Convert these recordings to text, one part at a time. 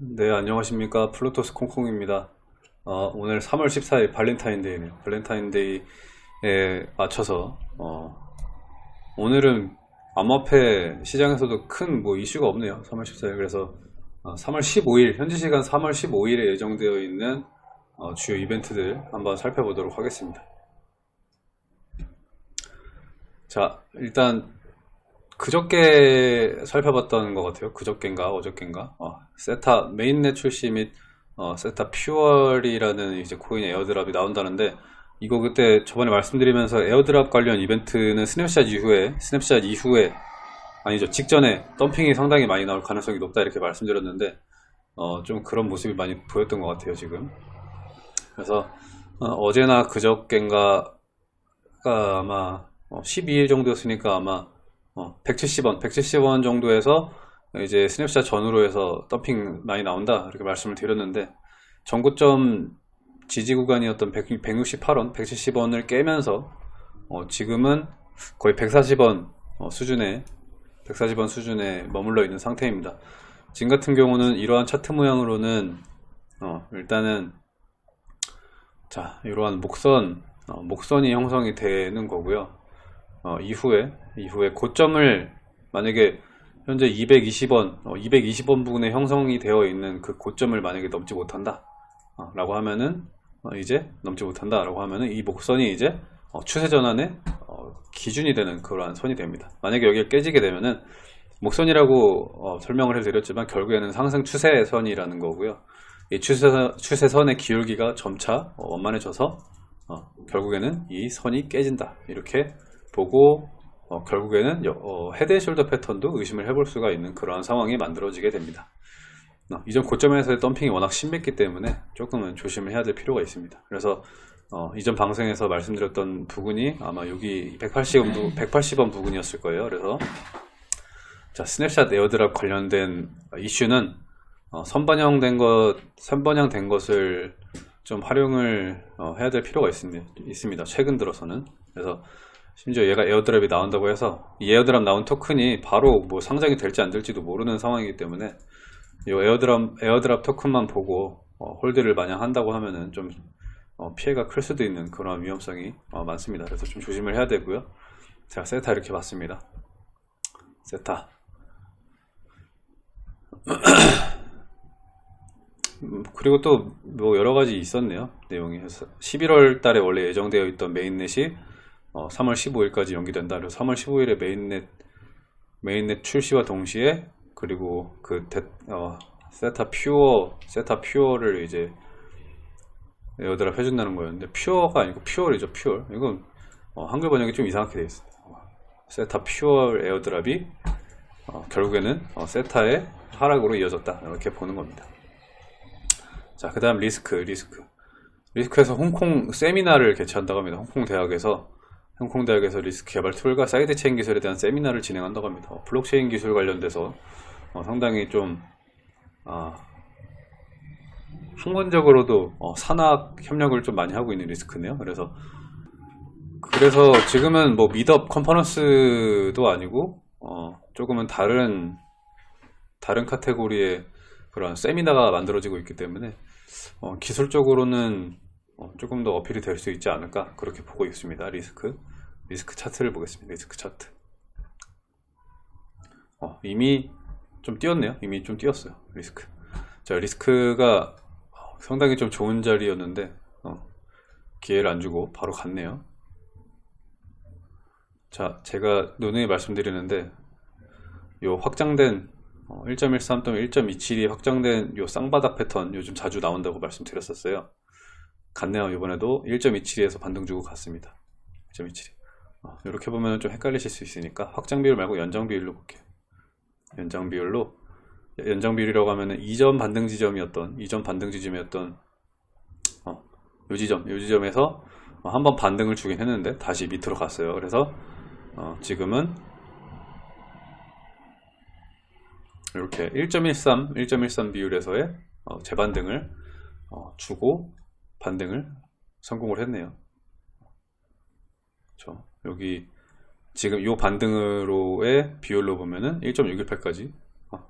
네, 안녕하십니까. 플루토스 콩콩입니다. 어, 오늘 3월 14일 발렌타인데이네요. 발렌타인데이에 맞춰서, 어, 오늘은 암호화폐 시장에서도 큰 뭐 이슈가 없네요. 3월 14일. 그래서 어, 3월 15일, 현지 시간 3월 15일에 예정되어 있는 어, 주요 이벤트들 한번 살펴보도록 하겠습니다. 자, 일단 그저께 살펴봤던 것 같아요. 그저께인가 어저께인가 어, 세타 mainnet 출시 및 어, 세타 퓨얼이라는 이제 코인 airdrop이 나온다는데 이거 그때 저번에 말씀드리면서 airdrop 관련 이벤트는 스냅샷 이후에 스냅샷 이후에 아니죠 직전에 덤핑이 상당히 많이 나올 가능성이 높다 이렇게 말씀드렸는데 어, 좀 그런 모습이 많이 보였던 것 같아요 지금 그래서 어제나 그저께인가 아마 12일 어, 정도였으니까 아마 170원, 어, 170원 정도에서 이제 스냅샷 전후로 해서 덤핑 많이 나온다 이렇게 말씀을 드렸는데 전고점 지지 구간이었던 100, 168원, 170원을 깨면서 어 지금은 거의 140원 어 수준에 140원 수준에 머물러 있는 상태입니다. 지금 같은 경우는 이러한 차트 모양으로는 어 일단은 자 이러한 목선 어 목선이 형성이 되는 거고요. 어, 이후에 이후에 고점을 만약에 현재 220원 어, 220원 부근에 형성이 되어 있는 그 고점을 만약에 넘지 못한다 어, 라고 하면은 어, 이제 넘지 못한다 라고 하면은 이 목선이 이제 어, 추세 전환의 어, 기준이 되는 그러한 선이 됩니다. 만약에 여기가 깨지게 되면은 목선이라고 설명을 해드렸지만 결국에는 상승 추세선이라는 거고요. 이 추세, 추세선의 기울기가 점차 원만해져서 결국에는 이 선이 깨진다 이렇게 보고 어, 결국에는 어, 헤드앤숄더 패턴도 의심을 해볼 수가 있는 그러한 상황이 만들어지게 됩니다. 어, 이전 고점에서의 덤핑이 워낙 심했기 때문에 조금은 조심을 해야 될 필요가 있습니다. 그래서 어, 이전 방송에서 말씀드렸던 부분이 아마 여기 180원, 180원 부분이었을 거예요. 그래서 자 snapshot airdrop 관련된 이슈는 어, 선반영된 것, 선반영된 것을 좀 활용을 어, 해야 될 필요가 있습니다. 있습니다. 최근 들어서는 그래서 심지어 얘가 airdrop이 나온다고 해서 이 airdrop 나온 토큰이 바로 뭐 상장이 될지 안 될지도 모르는 상황이기 때문에 이 airdrop, airdrop 토큰만 보고 어, hold를 마냥 한다고 하면은 좀 어, 피해가 클 수도 있는 그런 위험성이 어, 많습니다. 그래서 좀 조심을 해야 되고요. 제가 세타 이렇게 봤습니다. 세타. 음, 그리고 또 뭐 여러 가지 있었네요. 내용이. 11월 달에 원래 예정되어 있던 mainnet이 어, 3월 15일까지 연기된다. 그래서 3월 15일에 mainnet mainnet 출시와 동시에 그리고 그 데, 어, Theta Fuel Theta Fuel을 이제 airdrop 해준다는 거였는데 pure가 아니고 fuel이죠 fuel 이건 어, 한글 번역이 좀 이상하게 되어 있습니다 Theta Fuel airdrop이 어, 결국에는 어, 세타의 하락으로 이어졌다. 이렇게 보는 겁니다. 자 그 다음 Lisk Lisk. Lisk에서 홍콩 세미나를 개최한다고 합니다. 홍콩 대학에서 홍콩대학에서 Lisk 개발 tool과 side chain 기술에 대한 세미나를 진행한다고 합니다. 어, 블록체인 기술 관련돼서 어, 상당히 좀 아, 학문적으로도 어, 산학 협력을 좀 많이 하고 있는 Lisk네요. 그래서 그래서 지금은 뭐 meetup 컨퍼런스도 아니고 어, 조금은 다른 다른 카테고리의 그런 세미나가 만들어지고 있기 때문에 어, 기술적으로는 어, 조금 더 어필이 될 수 있지 않을까? 그렇게 보고 있습니다. Lisk. Lisk 차트를 보겠습니다. Lisk 차트. 어, 이미 좀 뛰었네요. 이미 좀 뛰었어요. Lisk. 자 Lisk가 상당히 좀 좋은 자리였는데 어, 기회를 안 주고 바로 갔네요. 자 제가 누누이 말씀드리는데 요 확장된 1.13 또는 1.27이 확장된 요 쌍바닥 패턴 요즘 자주 나온다고 말씀드렸었어요 갔네요. 이번에도 1.27에서 반등 주고 갔습니다. 1.27 어, 이렇게 보면 좀 헷갈리실 수 있으니까 확장 비율 말고 연장 비율로 볼게요. 연장 비율로. 연장 비율이라고 하면은 이전 반등 지점이었던 이전 반등 지점이었던 어, 요 지점 요 지점에서 어, 한번 반등을 주긴 했는데 다시 밑으로 갔어요. 그래서 어, 지금은 이렇게 1.13 1.13 비율에서의 어, 재반등을 어, 주고 반등을 성공을 했네요. 그렇죠? 여기 지금 이 반등으로의 비율로 보면은 1.618까지 어,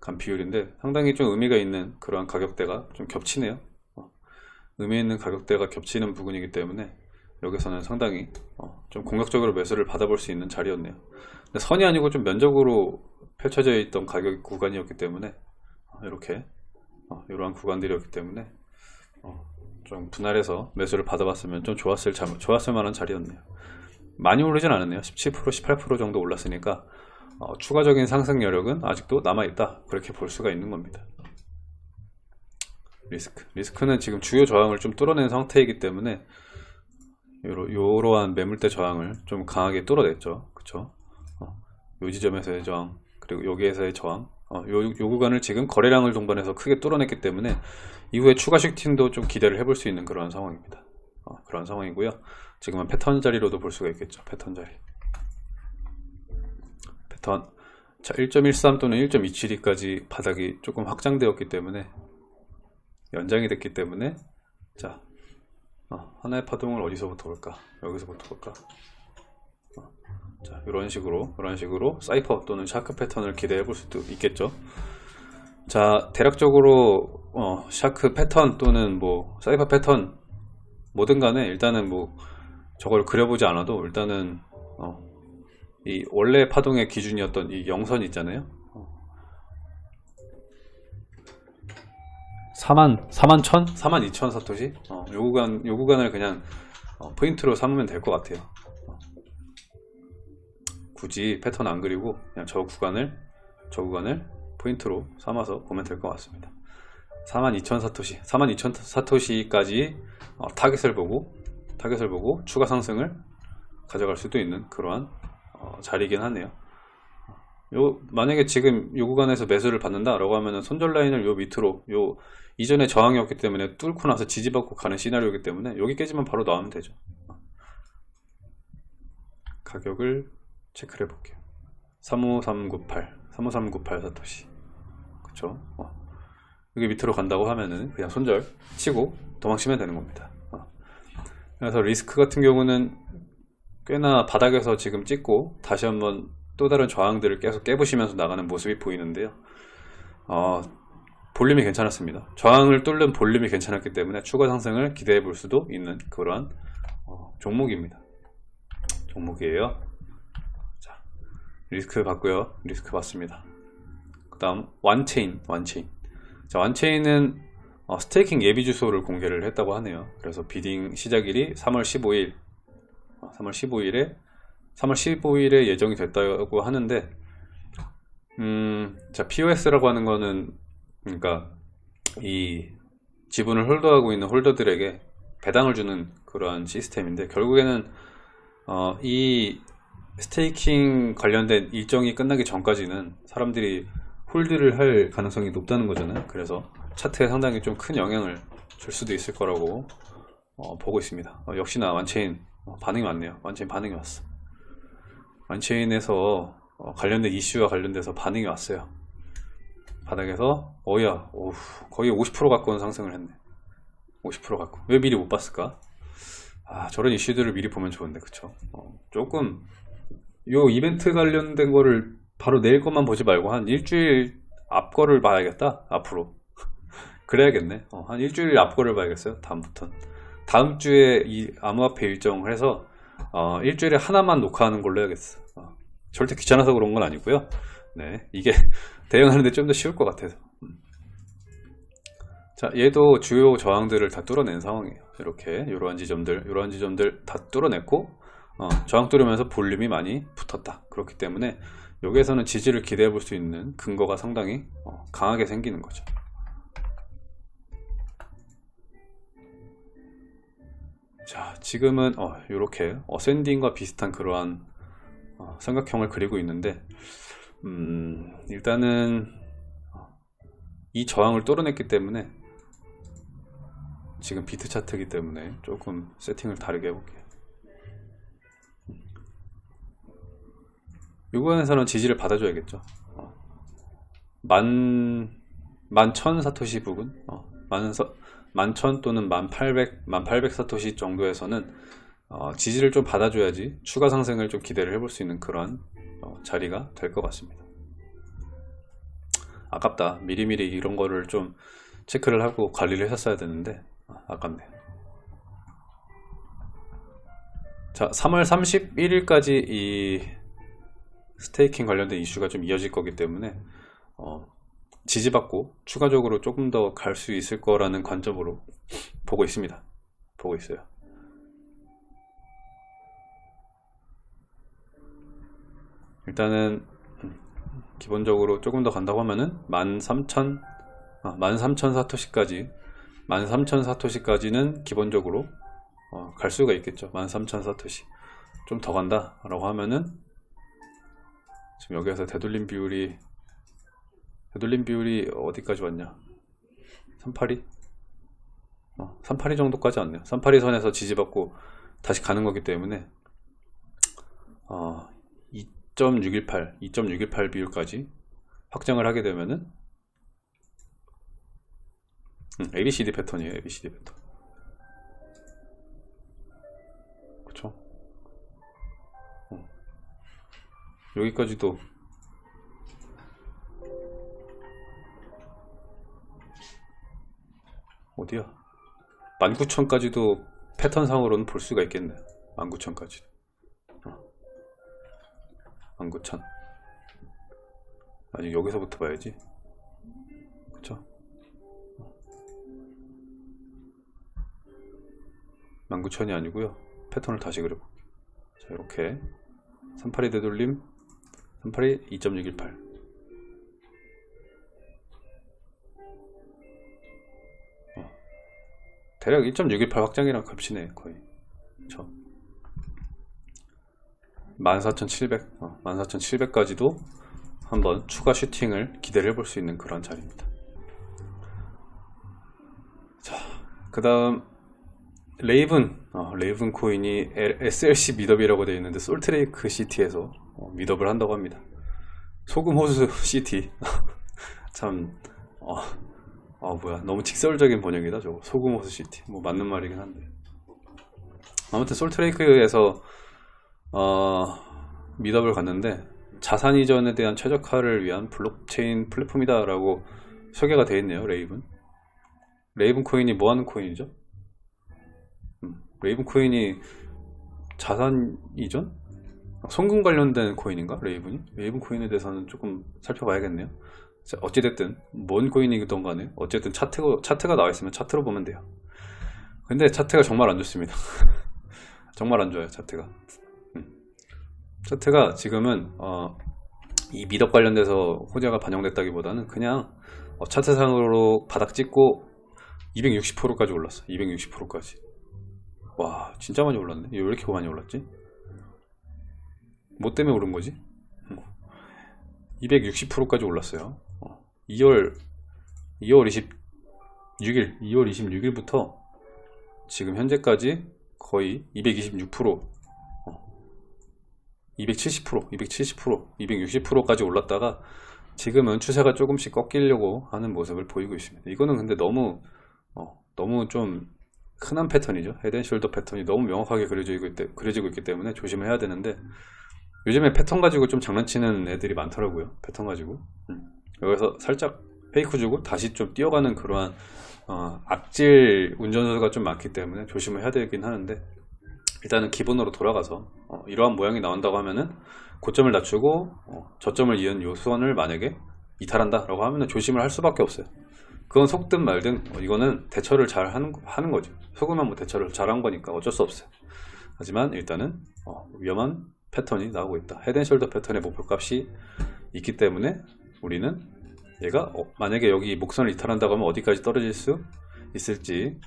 간 비율인데 상당히 좀 의미가 있는 그러한 가격대가 좀 겹치네요. 어, 의미 있는 가격대가 겹치는 부분이기 때문에 여기서는 상당히 어, 좀 공격적으로 매수를 받아볼 수 있는 자리였네요. 근데 선이 아니고 좀 면적으로 펼쳐져 있던 가격 구간이었기 때문에 어, 이렇게 어, 이러한 구간들이었기 때문에 어, 좀 분할해서 매수를 받아봤으면 좀 좋았을, 자- 좋았을 만한 자리였네요. 많이 오르진 않았네요. 17% 18% 정도 올랐으니까 어, 추가적인 상승 여력은 아직도 남아있다. 그렇게 볼 수가 있는 겁니다. 리스크. 리스크는 지금 주요 저항을 좀 뚫어낸 상태이기 때문에 요러, 요러한 매물대 저항을 좀 강하게 뚫어냈죠. 그쵸? 어, 요 지점에서의 저항 그리고 여기에서의 저항 어, 요, 요 구간을 지금 거래량을 동반해서 크게 뚫어냈기 때문에 이후에 추가 슈팅도 좀 기대를 해볼 수 있는 그런 상황입니다. 어, 그런 상황이고요. 지금은 패턴 자리로도 볼 수가 있겠죠. 패턴 자리. 패턴. 자 1.13 또는 1.27까지 바닥이 조금 확장되었기 때문에 연장이 됐기 때문에 자 어, 하나의 파동을 어디서부터 볼까? 여기서부터 볼까? 어, 자 이런 식으로 이런 식으로 cypher 또는 shark 패턴을 기대해 볼 수도 있겠죠 자 대략적으로 어, shark 패턴 또는 뭐 사이퍼 패턴 뭐든 간에 일단은 뭐 저걸 그려보지 않아도 일단은 어, 이 원래 파동의 기준이었던 이 영선 있잖아요. 4만 4만 1000? 4만 2천 사토시? 어, 요 구간 요 구간을 그냥 어, 포인트로 삼으면 될 것 같아요. 어. 굳이 패턴 안 그리고 그냥 저 구간을 저 구간을 포인트로 삼아서 보면 될 것 같습니다. 4만 2천 사토시, 4만 2천 사토시까지 어, 타겟을 보고 타겟을 보고 추가 상승을 가져갈 수도 있는 그러한 어, 자리이긴 하네요. 요 만약에 지금 요 구간에서 매수를 받는다 라고 하면은 손절 라인을 요 밑으로 요 이전에 저항이었기 때문에 뚫고 나서 지지받고 가는 시나리오이기 때문에 여기 깨지면 바로 나오면 되죠 가격을 체크를 해볼게요 35398 35398 사토시 그쵸 어. 여기 밑으로 간다고 하면은 그냥 손절 치고 도망치면 되는 겁니다 어. 그래서 리스크 같은 경우는 꽤나 바닥에서 지금 찍고 다시 한번 또 다른 저항들을 계속 깨부시면서 나가는 모습이 보이는데요. 어, 볼륨이 괜찮았습니다. 저항을 뚫는 볼륨이 괜찮았기 때문에 추가 상승을 기대해 볼 수도 있는 그러한 어, 종목입니다. 종목이에요. 자, Lisk 봤고요. Lisk 봤습니다. 그 다음 Wanchain, Wanchain. 자, Wanchain은 어, staking 예비 주소를 공개를 했다고 하네요. 그래서 bidding 시작일이 3월 15일 3월 15일에 3월 15일에 예정이 됐다고 하는데 음, 자 POS라고 하는 거는 그러니까 이 지분을 holder하고 있는 holder들에게 배당을 주는 그러한 시스템인데 결국에는 어, 이 staking 관련된 일정이 끝나기 전까지는 사람들이 hold를 할 가능성이 높다는 거잖아요. 그래서 차트에 상당히 좀 큰 영향을 줄 수도 있을 거라고 어, 보고 있습니다. 어, 역시나 Wanchain 어, 반응이 왔네요. Wanchain 반응이 왔어. Wanchain에서 어, 관련된 이슈와 관련돼서 반응이 왔어요. 바닥에서 어야 오우, 거의 50% 가까운 상승을 했네. 50% 갖고. 왜 미리 못 봤을까? 아 저런 이슈들을 미리 보면 좋은데 그쵸? 어, 조금 요 이벤트 관련된 거를 바로 내일 것만 보지 말고 한 일주일 앞 거를 봐야겠다 앞으로. 그래야겠네. 어, 한 일주일 앞 거를 봐야겠어요 다음부턴. 다음 주에 이 암호화폐 일정을 해서 어, 일주일에 하나만 녹화하는 걸로 해야겠어. 어, 절대 귀찮아서 그런 건 아니고요. 네 이게 대응하는데 좀 더 쉬울 것 같아서. 음. 자 얘도 주요 저항들을 다 뚫어낸 상황이에요. 이렇게 이러한 지점들 이러한 지점들 다 뚫어냈고 어, 저항 뚫으면서 볼륨이 많이 붙었다. 그렇기 때문에 여기에서는 지지를 기대해 볼 수 있는 근거가 상당히 어, 강하게 생기는 거죠. 자 지금은 어, 이렇게 어센딩과 비슷한 그러한 어, 삼각형을 그리고 있는데 음, 일단은 이 저항을 뚫어냈기 때문에 지금 비트 차트이기 때문에 조금 세팅을 다르게 해볼게요 이 구간에서는 지지를 받아줘야겠죠. 어. 만, 만천 사토시 부분 어, 만, 서, 만천 또는 만팔백, 만팔백 사토시 정도에서는 어, 지지를 좀 받아줘야지 추가 상승을 좀 기대를 해볼 수 있는 그런 어, 자리가 될 것 같습니다. 아깝다. 미리미리 이런 거를 좀 체크를 하고 관리를 했었어야 되는데 아, 아깝네요. 자 3월 31일까지 이 스테이킹 관련된 이슈가 좀 이어질 거기 때문에 어, 지지받고 추가적으로 조금 더 갈 수 있을 거라는 관점으로 보고 있습니다. 보고 있어요. 일단은 음, 기본적으로 조금 더 간다고 하면은 13,000 아, 13,000 사토시까지 13,000 사토시까지는 기본적으로 어, 갈 수가 있겠죠. 13,000 사토시. 좀 더 간다 라고 하면은 지금 여기에서 되돌림 비율이 되돌림 비율이 어디까지 왔냐? 382 어, 382 정도까지 왔네요. 382 선에서 지지받고 다시 가는 거기 때문에 어, 2.618 2.618 비율까지 확정을 하게 되면은 음, ABCD 패턴이에요. ABCD 패턴 여기까지도. 어디야? 19,000까지도 패턴상으로는 볼 수가 있겠네. 19,000까지. 어. 19,000 아니 여기서부터 봐야지. 그쵸? 19,000이 아니고요. 패턴을 다시 그려볼게요. 자 이렇게. 38이 되돌림 38이 2.618 어. 대략 1.618 확장이랑 겹치네 거의. 그쵸 14,700 어, 14,700까지도 한번 추가 슈팅을 기대를 해볼 수 있는 그런 자리입니다. 자 그 다음 Raven 어, Raven 코인이 SLC meetup이라고 되어 있는데 솔트레이크 시티에서 어, meetup을 한다고 합니다. 소금 호수 시티. 참 어, 어, 뭐야. 너무 직설적인 번역이다 저거. 소금 호수 시티. 뭐 맞는 말이긴 한데. 아무튼 솔트레이크에서 어, meetup을 갔는데 자산 이전에 대한 최적화를 위한 블록체인 플랫폼이다 라고 소개가 되어 있네요 Raven. Raven 코인이 뭐 하는 코인이죠? Raven 코인이 자산 이전? 송금 관련된 코인인가? Raven이? Raven 코인에 대해서는 조금 살펴봐야겠네요. 자, 어찌됐든 뭔 코인이든 간에 어쨌든 차트, 차트가 나와 있으면 차트로 보면 돼요. 근데 차트가 정말 안 좋습니다. 정말 안 좋아요 차트가. 음. 차트가 지금은 어, 이 미덕 관련돼서 호재가 반영됐다기보다는 그냥 어, 차트상으로 바닥 찍고 260%까지 올랐어. 260%까지. 와 진짜 많이 올랐네. 왜 이렇게 많이 올랐지? 뭐 때문에 오른 거지? 260%까지 올랐어요. 2월 2월 26일 2월 26일부터 지금 현재까지 거의 226% 270% 270% 260%까지 올랐다가 지금은 추세가 조금씩 꺾이려고 하는 모습을 보이고 있습니다. 이거는 근데 너무 어, 너무 좀 흔한 패턴이죠. 헤드앤숄더 패턴이 너무 명확하게 그려지고, 있, 그려지고 있기 때문에 조심을 해야 되는데 요즘에 패턴 가지고 좀 장난치는 애들이 많더라고요. 패턴 가지고. 음. 여기서 살짝 페이크 주고 다시 좀 뛰어가는 그러한 어, 악질 운전수가 좀 많기 때문에 조심을 해야 되긴 하는데 일단은 기본으로 돌아가서 어, 이러한 모양이 나온다고 하면은 고점을 낮추고 어, 저점을 이은 요선을 만약에 이탈한다 라고 하면 조심을 할 수밖에 없어요 그건 속든 말든 어, 이거는 대처를 잘 하는, 하는 거죠. 속으면 뭐 대처를 잘 한 거니까 어쩔 수 없어요. 하지만 일단은 어, 위험한 패턴이 나오고 있다. head and shoulder 패턴의 목표값이 있기 때문에 우리는 얘가 어, 만약에 여기 목선을 이탈한다고 하면 어디까지 떨어질 수 있을지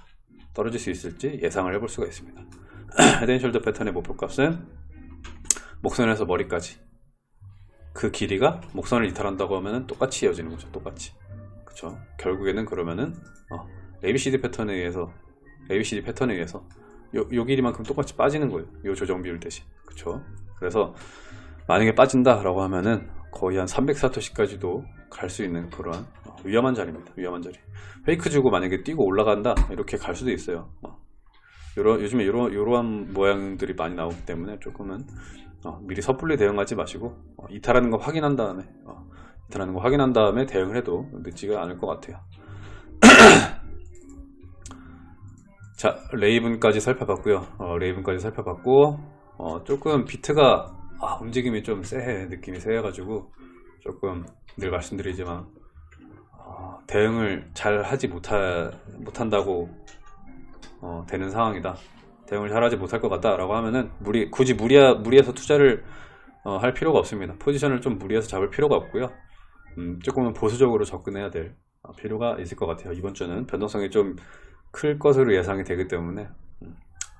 떨어질 수 있을지 예상을 해볼 수가 있습니다. head and shoulder 패턴의 목표값은 목선에서 머리까지. 그 길이가 목선을 이탈한다고 하면 똑같이 이어지는 거죠. 똑같이 그쵸. 결국에는 그러면은 어, ABCD 패턴에 의해서 ABCD 패턴에 의해서 요, 요 길이만큼 똑같이 빠지는 거예요. 요 조정 비율 대신. 그쵸. 그래서 만약에 빠진다 라고 하면은 거의 한 300사토시까지도 갈 수 있는 그런 어, 위험한 자리입니다. 위험한 자리. 페이크 주고 만약에 뛰고 올라간다? 이렇게 갈 수도 있어요. 어, 요러, 요즘에 요러, 요러한 모양들이 많이 나오기 때문에 조금은 어, 미리 섣불리 대응하지 마시고 어, 이탈하는 거 확인한 다음에 어, 라는 거 확인한 다음에 대응을 해도 늦지가 않을 것 같아요. 자, 레이븐까지 살펴봤고요. 어, 레이븐까지 살펴봤고 어, 조금 비트가 아, 움직임이 좀 쎄해 느낌이 쎄해 가지고 조금 늘 말씀드리지만 어, 대응을 잘 하지 못하, 못한다고 어, 되는 상황이다. 대응을 잘하지 못할 것 같다라고 하면은 무리 굳이 무리하, 무리해서 투자를 어, 할 필요가 없습니다. 포지션을 좀 무리해서 잡을 필요가 없고요. 음, 조금은 보수적으로 접근해야 될 어, 필요가 있을 것 같아요. 이번 주는 변동성이 좀 클 것으로 예상이 되기 때문에 음,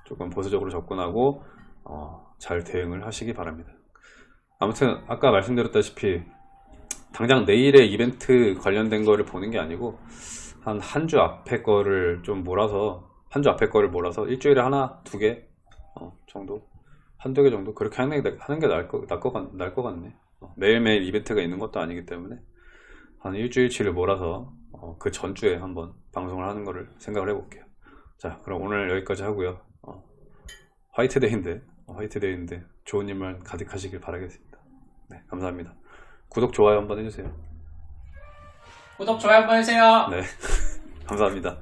조금 보수적으로 접근하고 어, 잘 대응을 하시기 바랍니다. 아무튼 아까 말씀드렸다시피 당장 내일의 이벤트 관련된 거를 보는 게 아니고 한 한 주 앞에 거를 좀 몰아서 한 주 앞에 거를 몰아서 일주일에 하나 두개 어, 정도 한두 개 정도 그렇게 하는 게, 하는 게 나을 거, 나을 것 같네 어, 매일매일 이벤트가 있는 것도 아니기 때문에 한 일주일치를 몰아서 어, 그 전주에 한번 방송을 하는 거를 생각을 해볼게요. 자 그럼 오늘 여기까지 하고요. 어, 화이트데이인데 어, 화이트데이인데 좋은 일만 가득하시길 바라겠습니다. 네 감사합니다. 구독 좋아요 한번 해주세요. 구독, 좋아요 한번 해주세요. 네 감사합니다